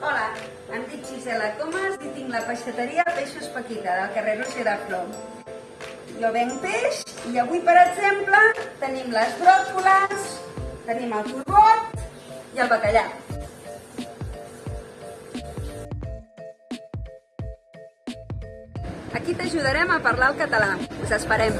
Hola, em dic Gisela Comas i tinc la peixateria Peixos Paquita, del carrer Roger de Flor. Jo venc peix i avui, per exemple, tenim les bròcoles, tenim el turbot i el bacallà. Aquí t'ajudarem a parlar el català. Us esperem!